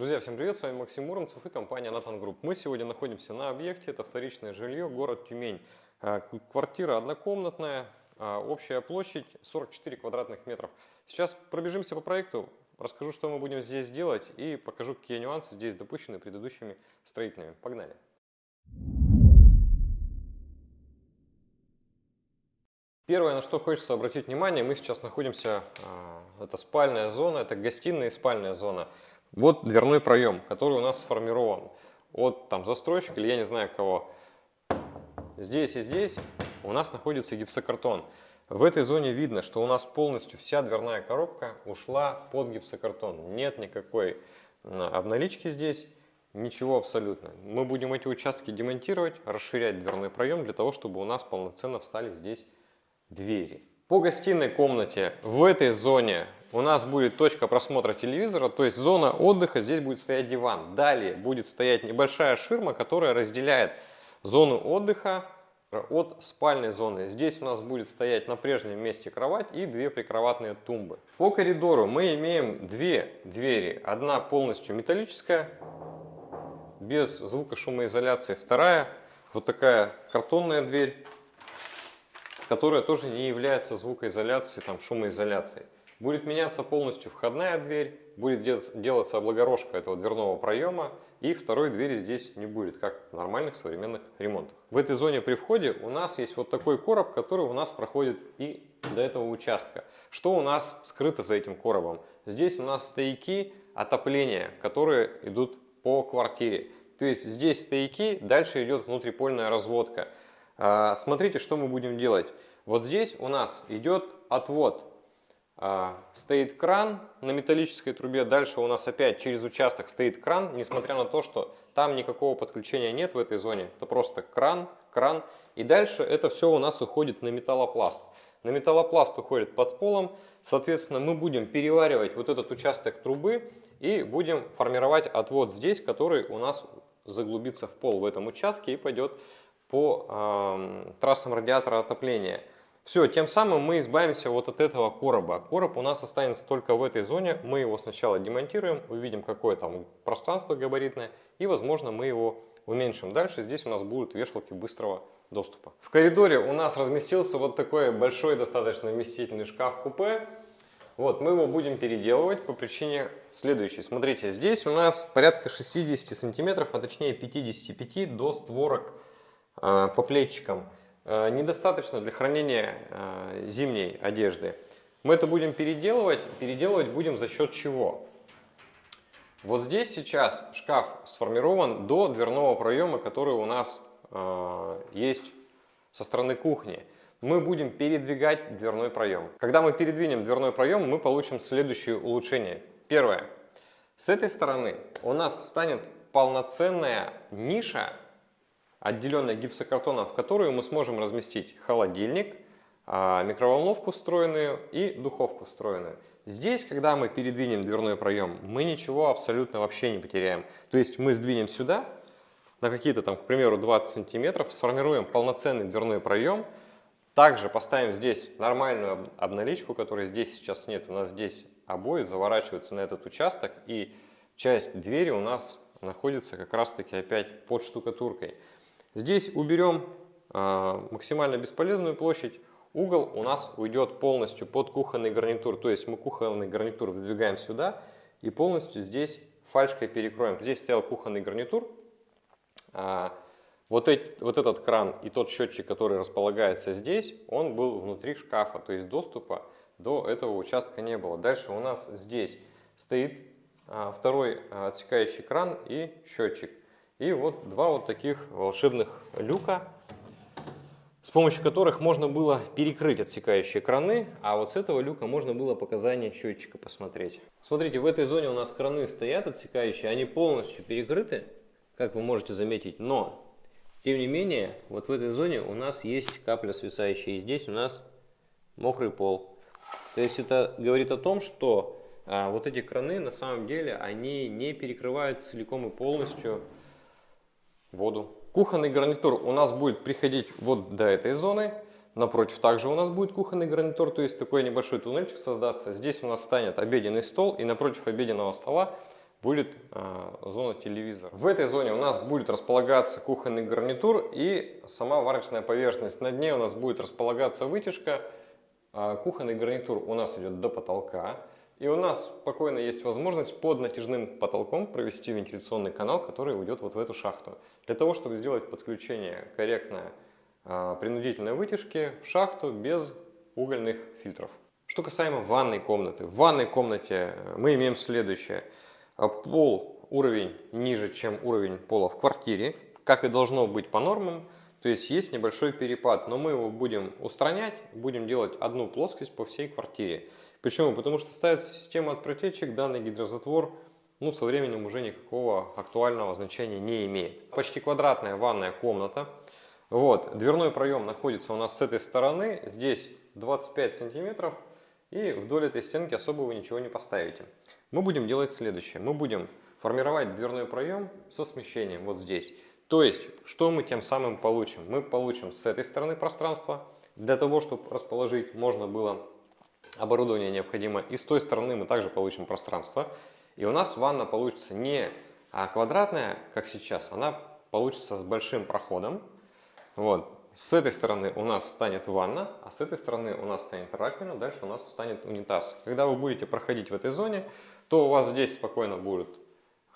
Друзья, всем привет, с вами Максим Муромцев и компания Натан Group. Мы сегодня находимся на объекте, это вторичное жилье, город Тюмень. А, квартира однокомнатная, а, общая площадь 44 квадратных метров. Сейчас пробежимся по проекту, расскажу, что мы будем здесь делать и покажу, какие нюансы здесь допущены предыдущими строителями. Погнали! Первое, на что хочется обратить внимание, мы сейчас находимся, а, это спальная зона, это гостиная и спальная зона. Вот дверной проем, который у нас сформирован от там, застройщика или я не знаю кого. Здесь и здесь у нас находится гипсокартон. В этой зоне видно, что у нас полностью вся дверная коробка ушла под гипсокартон. Нет никакой обналички здесь, ничего абсолютно. Мы будем эти участки демонтировать, расширять дверной проем для того, чтобы у нас полноценно встали здесь двери. По гостиной комнате в этой зоне у нас будет точка просмотра телевизора, то есть зона отдыха, здесь будет стоять диван. Далее будет стоять небольшая ширма, которая разделяет зону отдыха от спальной зоны. Здесь у нас будет стоять на прежнем месте кровать и две прикроватные тумбы. По коридору мы имеем две двери. Одна полностью металлическая, без звукошумоизоляции. Вторая вот такая картонная дверь, которая тоже не является звукоизоляцией, там, шумоизоляцией. Будет меняться полностью входная дверь, будет делаться облагорожка этого дверного проема, и второй двери здесь не будет, как в нормальных современных ремонтах. В этой зоне при входе у нас есть вот такой короб, который у нас проходит и до этого участка. Что у нас скрыто за этим коробом? Здесь у нас стояки отопления, которые идут по квартире. То есть здесь стояки, дальше идет внутрипольная разводка. А, смотрите, что мы будем делать. Вот здесь у нас идет отвод стоит кран на металлической трубе, дальше у нас опять через участок стоит кран, несмотря на то, что там никакого подключения нет в этой зоне, это просто кран, кран, и дальше это все у нас уходит на металлопласт. На металлопласт уходит под полом, соответственно мы будем переваривать вот этот участок трубы и будем формировать отвод здесь, который у нас заглубится в пол в этом участке и пойдет по э, трассам радиатора отопления. Все, тем самым мы избавимся вот от этого короба. Короб у нас останется только в этой зоне. Мы его сначала демонтируем, увидим, какое там пространство габаритное, и, возможно, мы его уменьшим. Дальше здесь у нас будут вешалки быстрого доступа. В коридоре у нас разместился вот такой большой, достаточно вместительный шкаф-купе. Вот, мы его будем переделывать по причине следующей. Смотрите, здесь у нас порядка 60 сантиметров, а точнее 55 до створок э, по плечикам. Э, недостаточно для хранения э, зимней одежды. Мы это будем переделывать. Переделывать будем за счет чего? Вот здесь сейчас шкаф сформирован до дверного проема, который у нас э, есть со стороны кухни. Мы будем передвигать дверной проем. Когда мы передвинем дверной проем, мы получим следующее улучшение. Первое. С этой стороны у нас встанет полноценная ниша отделенная гипсокартоном, в которую мы сможем разместить холодильник, а, микроволновку встроенную и духовку встроенную. Здесь, когда мы передвинем дверной проем, мы ничего абсолютно вообще не потеряем. То есть мы сдвинем сюда на какие-то там, к примеру, 20 сантиметров, сформируем полноценный дверной проем, также поставим здесь нормальную обналичку, которой здесь сейчас нет. У нас здесь обои заворачиваются на этот участок, и часть двери у нас находится как раз-таки опять под штукатуркой. Здесь уберем а, максимально бесполезную площадь. Угол у нас уйдет полностью под кухонный гарнитур. То есть мы кухонный гарнитур выдвигаем сюда и полностью здесь фальшкой перекроем. Здесь стоял кухонный гарнитур. А, вот, эти, вот этот кран и тот счетчик, который располагается здесь, он был внутри шкафа. То есть доступа до этого участка не было. Дальше у нас здесь стоит а, второй отсекающий кран и счетчик. И вот два вот таких волшебных люка, с помощью которых можно было перекрыть отсекающие краны, а вот с этого люка можно было показания счетчика посмотреть. Смотрите, в этой зоне у нас краны стоят отсекающие, они полностью перекрыты, как вы можете заметить, но, тем не менее, вот в этой зоне у нас есть капля свисающая, и здесь у нас мокрый пол. То есть это говорит о том, что а, вот эти краны на самом деле, они не перекрывают целиком и полностью воду. Кухонный гарнитур у нас будет приходить вот до этой зоны. Напротив также у нас будет кухонный гарнитур, то есть такой небольшой туннельчик создаться. Здесь у нас станет обеденный стол и напротив обеденного стола будет э, зона телевизора. В этой зоне у нас будет располагаться кухонный гарнитур и сама варочная поверхность. На дне у нас будет располагаться вытяжка. А кухонный гарнитур у нас идет до потолка. И у нас спокойно есть возможность под натяжным потолком провести вентиляционный канал, который уйдет вот в эту шахту. Для того, чтобы сделать подключение корректное э, принудительной вытяжки в шахту без угольных фильтров. Что касаемо ванной комнаты. В ванной комнате мы имеем следующее – а пол уровень ниже, чем уровень пола в квартире, как и должно быть по нормам. То есть есть небольшой перепад, но мы его будем устранять, будем делать одну плоскость по всей квартире. Почему? Потому что ставится система от протечек, данный гидрозатвор ну, со временем уже никакого актуального значения не имеет. Почти квадратная ванная комната. Вот, дверной проем находится у нас с этой стороны, здесь 25 сантиметров, и вдоль этой стенки особо вы ничего не поставите мы будем делать следующее. Мы будем формировать дверной проем со смещением вот здесь. То есть, что мы тем самым получим? Мы получим с этой стороны пространство. Для того, чтобы расположить можно было оборудование необходимо. И с той стороны мы также получим пространство. И у нас ванна получится не а квадратная, как сейчас, она получится с большим проходом. Вот. С этой стороны у нас встанет ванна, а с этой стороны у нас станет раковина, дальше у нас встанет унитаз. Когда вы будете проходить в этой зоне, то у вас здесь спокойно будут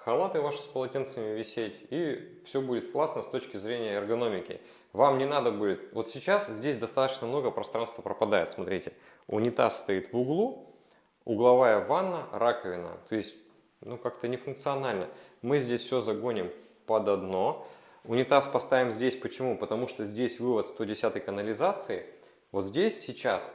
халаты ваши с полотенцами висеть, и все будет классно с точки зрения эргономики. Вам не надо будет... Вот сейчас здесь достаточно много пространства пропадает. Смотрите, унитаз стоит в углу, угловая ванна, раковина. То есть, ну как-то нефункционально. Мы здесь все загоним под одно. Унитаз поставим здесь. Почему? Потому что здесь вывод 110 канализации. Вот здесь сейчас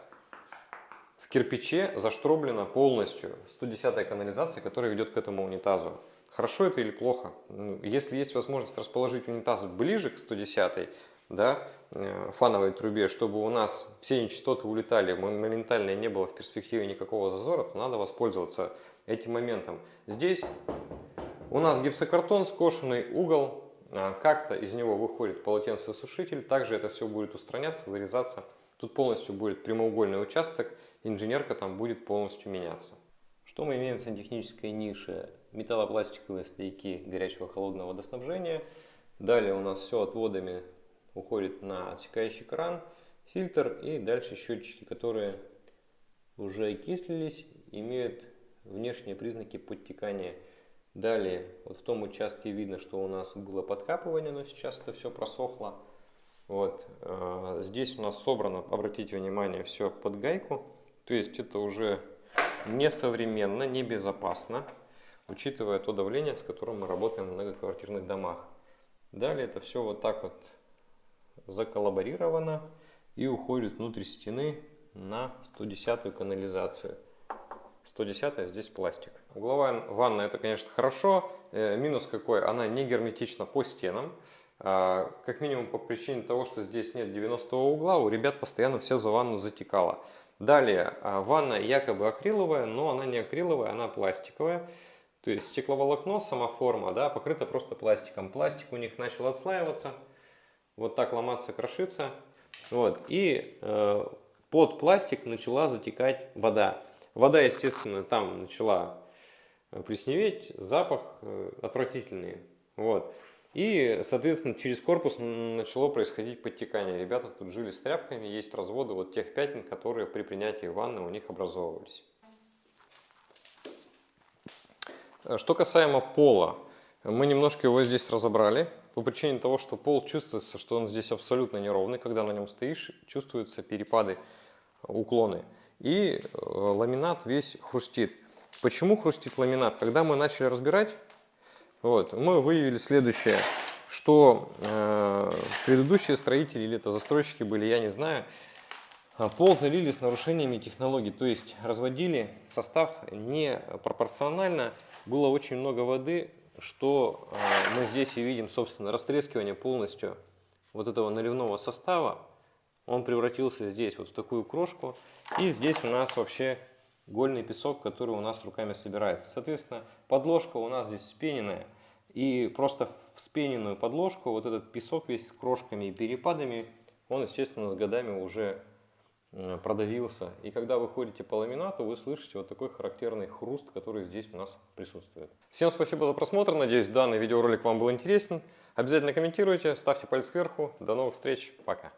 в кирпиче заштроблена полностью 110 канализация, которая ведет к этому унитазу. Хорошо это или плохо? Ну, если есть возможность расположить унитаз ближе к 110 да, э, фановой трубе, чтобы у нас все нечистоты улетали, моментально не было в перспективе никакого зазора, то надо воспользоваться этим моментом. Здесь у нас гипсокартон, скошенный угол, а, как-то из него выходит полотенцесушитель, также это все будет устраняться, вырезаться. Тут полностью будет прямоугольный участок, инженерка там будет полностью меняться. Что мы имеем в сантехнической нише? Металлопластиковые стояки горячего холодного водоснабжения. Далее у нас все отводами уходит на отсекающий кран, фильтр и дальше счетчики, которые уже окислились, имеют внешние признаки подтекания Далее, вот в том участке видно, что у нас было подкапывание, но сейчас это все просохло. Вот, э, здесь у нас собрано, обратите внимание, все под гайку. То есть это уже несовременно, небезопасно, учитывая то давление, с которым мы работаем в многоквартирных домах. Далее это все вот так вот заколлаборировано и уходит внутрь стены на 110 канализацию. 110 здесь пластик. Угловая ванна это, конечно, хорошо. Э, минус какой? Она не герметична по стенам. А, как минимум по причине того, что здесь нет 90 угла, у ребят постоянно все за ванну затекало. Далее, а, ванна якобы акриловая, но она не акриловая, она пластиковая. То есть стекловолокно, сама форма, да, покрыта просто пластиком. Пластик у них начал отслаиваться, вот так ломаться, крошиться. Вот. И э, под пластик начала затекать вода. Вода, естественно, там начала э, плесневеть, запах э, отвратительный. Вот. И, соответственно, через корпус начало происходить подтекание. Ребята тут жили с тряпками, есть разводы вот тех пятен, которые при принятии ванны у них образовывались. Что касаемо пола, мы немножко его здесь разобрали. По причине того, что пол чувствуется, что он здесь абсолютно неровный. Когда на нем стоишь, чувствуются перепады, уклоны и э, ламинат весь хрустит. Почему хрустит ламинат? Когда мы начали разбирать, вот, мы выявили следующее, что э, предыдущие строители или это застройщики были, я не знаю, а пол залили с нарушениями технологий, то есть разводили состав не пропорционально, было очень много воды, что э, мы здесь и видим, собственно, растрескивание полностью вот этого наливного состава, он превратился здесь вот в такую крошку, и здесь у нас вообще гольный песок, который у нас руками собирается. Соответственно, подложка у нас здесь спененная. И просто в спененную подложку вот этот песок весь с крошками и перепадами, он, естественно, с годами уже продавился. И когда вы ходите по ламинату, вы слышите вот такой характерный хруст, который здесь у нас присутствует. Всем спасибо за просмотр. Надеюсь, данный видеоролик вам был интересен. Обязательно комментируйте, ставьте палец кверху. До новых встреч. Пока.